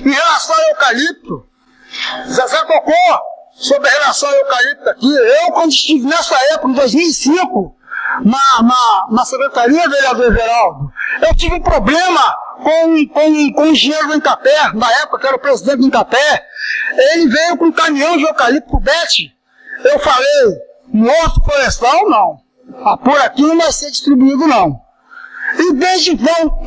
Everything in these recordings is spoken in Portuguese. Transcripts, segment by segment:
Em relação ao eucalipto, Zezé tocou sobre a relação ao eucalipto aqui. Eu, quando estive nessa época, em 2005, na, na, na secretaria, vereador Geraldo, eu tive um problema com, com, com o engenheiro do Incapé, na época que era o presidente do Incapé. Ele veio com um caminhão de eucalipto pro Bete. Eu falei, morto florestal, não. Ah, por aqui não vai ser distribuído, não. E desde então,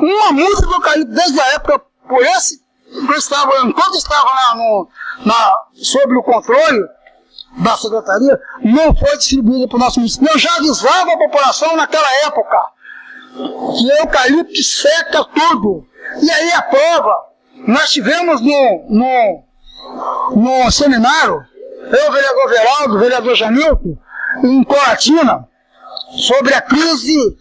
uma multa do eucalipto, desde a época, por esse, enquanto estava, enquanto estava lá no, na, sob o controle da secretaria, não foi distribuída para o nosso município. Eu já avisava a população naquela época que eucalipto seca tudo. E aí a prova, nós tivemos no, no, no seminário, eu, o vereador Veraldo, o vereador Janilton, em Coratina, sobre a crise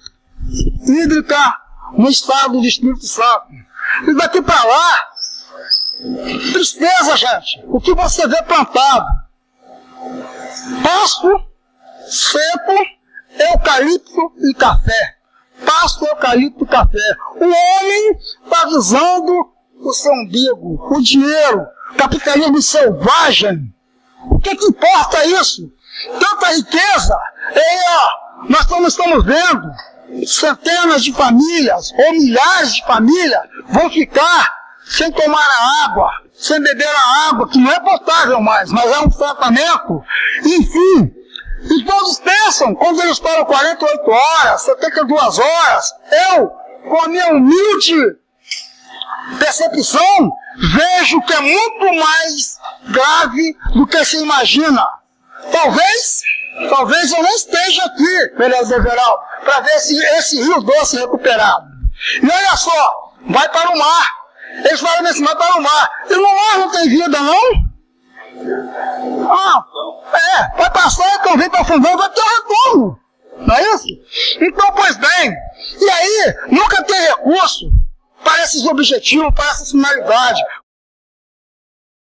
hídrica no estado do Espírito Santo. E daqui para lá, tristeza, gente. O que você vê plantado? Pasto, seco, eucalipto e café. Pasto, eucalipto e café. O homem está visando o seu umbigo, o dinheiro, capitalismo selvagem. O que, que importa isso? Tanta riqueza. E, ó, nós estamos, estamos vendo centenas de famílias ou milhares de famílias vão ficar sem tomar a água, sem beber a água, que não é potável mais, mas é um tratamento. Enfim, e todos pensam, quando eles falam 48 horas, 72 horas, eu, com a minha humilde percepção, vejo que é muito mais grave do que se imagina. Talvez, talvez eu não esteja aqui, vereador geral, para ver esse, esse rio doce recuperado. E olha só, vai para o mar. Eles falam nesse mar para o mar. E no mar não tem vida, não? Ah, é, vai passar, então vem para fundão, vai ter retorno. Não é isso? Então, pois bem, e aí, nunca tem recurso para esses objetivos, para essa finalidade.